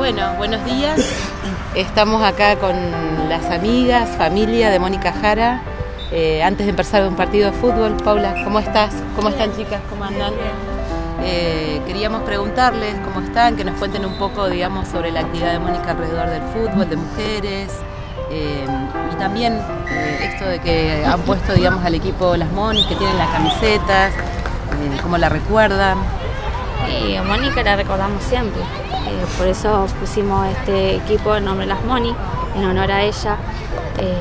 Bueno, buenos días. Estamos acá con las amigas, familia de Mónica Jara. Eh, antes de empezar un partido de fútbol, Paula, ¿cómo estás? ¿Cómo están chicas? ¿Cómo andan? Eh, queríamos preguntarles cómo están, que nos cuenten un poco, digamos, sobre la actividad de Mónica alrededor del fútbol, de mujeres. eh, y también esto de que han puesto, digamos, al equipo las Monis, que tienen las camisetas, cómo la recuerdan. Y a Mónica la recordamos siempre. Eh, por eso pusimos este equipo el nombre Las Moni, en honor a ella. Eh,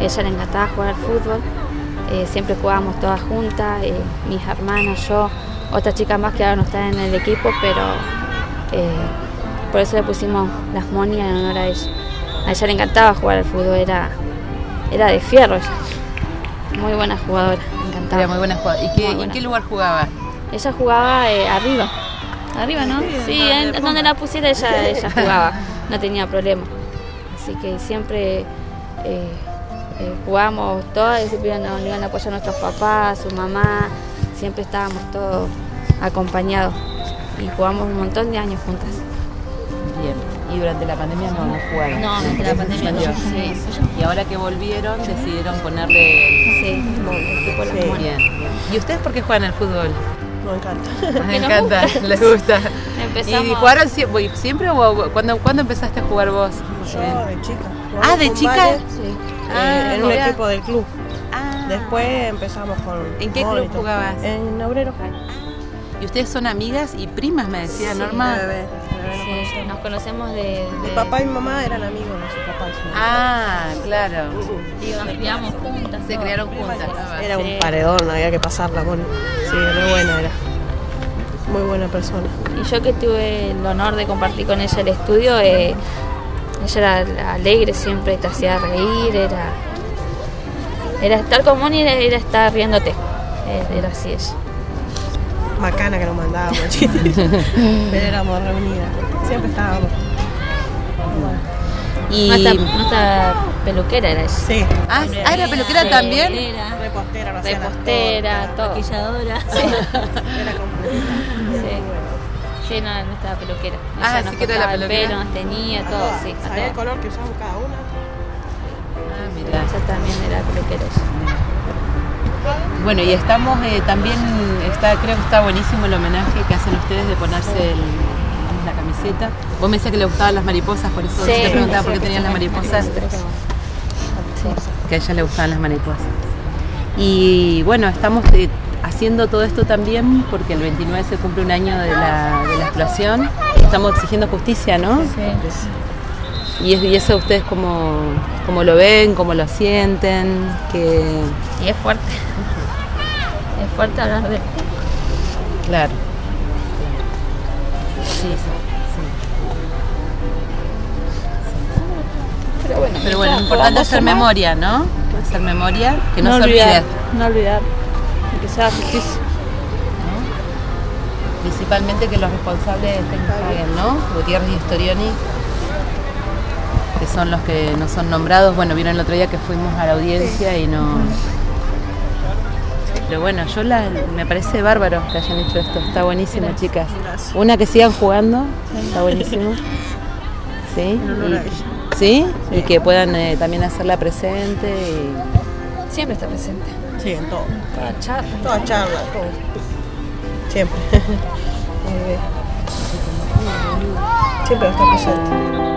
ella le encantaba jugar al fútbol. Eh, siempre jugábamos todas juntas, eh, mis hermanas, yo, otras chicas más que ahora no están en el equipo, pero eh, por eso le pusimos Las Moni en honor a ella. A ella le encantaba jugar al fútbol, era, era de fierro ella. Muy buena jugadora, encantaba. Era muy buena jugada. ¿Y qué, ¿en qué lugar jugaba? Ella jugaba eh, arriba. Arriba, ¿no? Sí, en, en donde la pusiera ella, ella jugaba. No tenía problema. Así que siempre eh, eh, jugábamos todas y siempre nos iban a apoyar nuestros papás, su mamá. Siempre estábamos todos acompañados. Y jugamos un montón de años juntas. Bien. Y durante la pandemia no, no jugaron. No, durante la pandemia no. Sí. Y ahora que volvieron decidieron ponerle el... Sí, el Monas. Bien. ¿Y ustedes por qué juegan al fútbol? Me encanta. Me nos encanta, les gusta. Empezamos- ¿Y jugaron sie- voy- siempre o cuándo, cuándo empezaste a jugar vos? Yo de chica. Ah, ¿de chica? Sí. Ah, eh, en un equipo del club. Ah. Después empezamos con. ¿En qué club jugabas? En Obrero. ¿Y ustedes son amigas y primas, me decía Norma? De bebé, de bebé nos Sí, conocemos. nos conocemos de, de- Mi papá y mi mamá eran amigos de sus papás. Ah, claro. digo, nos criamos juntas. Se criaron juntas. Era Sí. un paredón, había que pasarla, Moni. Sí, re buena era. Muy buena persona. Y yo que tuve el honor de compartir con ella el estudio, eh, ella era alegre siempre, te hacía reír, era, era estar con Moni, era, era estar riéndote. Era así ella. Macana que nos mandábamos. Pero éramos reunidas. Siempre estábamos. Y... Nuestra, nuestra peluquera era ella. Sí. Ah, ah, ¿era peluquera también? Repostera, no Repostera, todo. Maquilladora. Era completita. Sí. Sí, no, nuestra peluquera. Ah, sí que era la el peluquera. pelo, nos tenía, todo, Todas. sí. Sabía el color que usamos cada una. Ah, mirá. Ella también era peluquera. Bueno, y estamos eh, también, está, creo que está buenísimo el homenaje que hacen ustedes de ponerse el- la camiseta. Vos me decías que le gustaban las mariposas, por eso Sí, te preguntaba por qué sí, tenías las sí, mariposas. sí. Que a ella le gustaban las mariposas. Y bueno, estamos eh, haciendo todo esto también porque el 29 se cumple un año de la, de la explosión. Estamos exigiendo justicia, ¿no? Es- y eso ustedes cómo, cómo lo ven, cómo lo sienten, que Y es fuerte. Es fuerte hablar de Claro. Sí, sí, Pero bueno. Pero bueno, lo importante es hacer memoria, ¿no? Hacer memoria, que no, se olvidar, olvide. No olvidar. Que sea justicia. Principalmente que los responsables estén paguen, ¿no? Gutiérrez y Storioni, que son los que no son nombrados. Bueno, vieron el otro día que fuimos a la audiencia y no. Pero bueno, yo la, me parece bárbaro que hayan hecho esto. Está buenísimo, chicas. Gracias. Una que sigan jugando, está buenísimo. ¿Sí? Y-. ¿Sí? Y que puedan eh, también hacerla presente. y- siempre está presente. Sí, en todo. Toda charla. Toda charla, todo. Siempre. Siempre está presente.